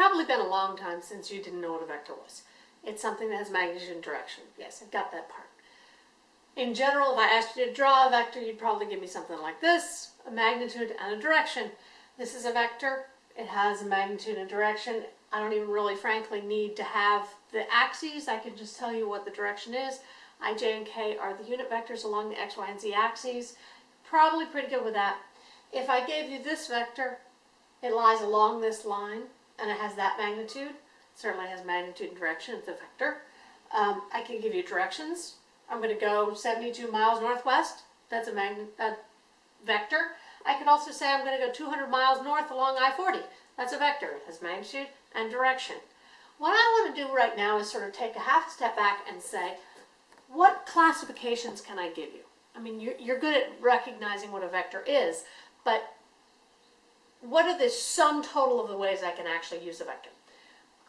probably been a long time since you didn't know what a vector was. It's something that has magnitude and direction. Yes, I've got that part. In general, if I asked you to draw a vector, you'd probably give me something like this, a magnitude and a direction. This is a vector. It has a magnitude and direction. I don't even really, frankly, need to have the axes. I can just tell you what the direction is. i, j, and k are the unit vectors along the x, y, and z axes. Probably pretty good with that. If I gave you this vector, it lies along this line, and it has that magnitude. certainly has magnitude and direction. It's a vector. Um, I can give you directions. I'm going to go 72 miles northwest. That's a, vector. I can also say I'm going to go 200 miles north along I-40. That's a vector. It has magnitude and direction. What I want to do right now is sort of take a half step back and say, what classifications can I give you? I mean, you're, you're good at recognizing what a vector is, but what are the sum total of the ways I can actually use a vector?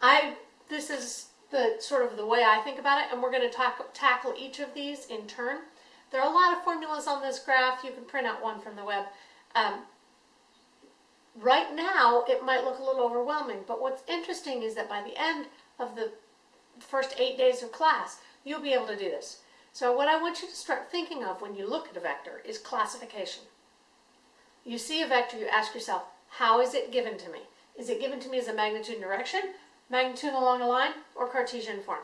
I, this is the sort of the way I think about it, and we're going to talk, tackle each of these in turn. There are a lot of formulas on this graph. You can print out one from the web. Um, right now, it might look a little overwhelming, but what's interesting is that by the end of the first eight days of class, you'll be able to do this. So what I want you to start thinking of when you look at a vector is classification. You see a vector, you ask yourself, how is it given to me? Is it given to me as a magnitude and direction, magnitude along a line, or Cartesian form?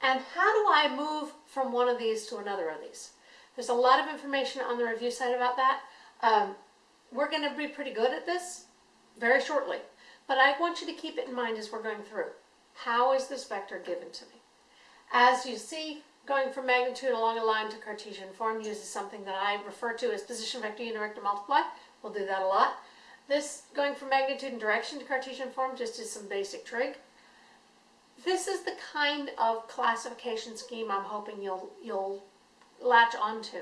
And how do I move from one of these to another of these? There's a lot of information on the review site about that. Um, we're going to be pretty good at this very shortly, but I want you to keep it in mind as we're going through. How is this vector given to me? As you see, going from magnitude along a line to Cartesian form uses something that I refer to as position vector unit vector multiply. We'll do that a lot. This going from magnitude and direction to Cartesian form just is some basic trig. This is the kind of classification scheme I'm hoping you'll, you'll latch onto.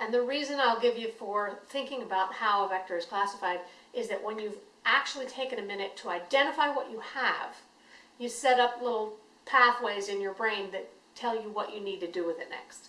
And the reason I'll give you for thinking about how a vector is classified is that when you've actually taken a minute to identify what you have, you set up little pathways in your brain that tell you what you need to do with it next.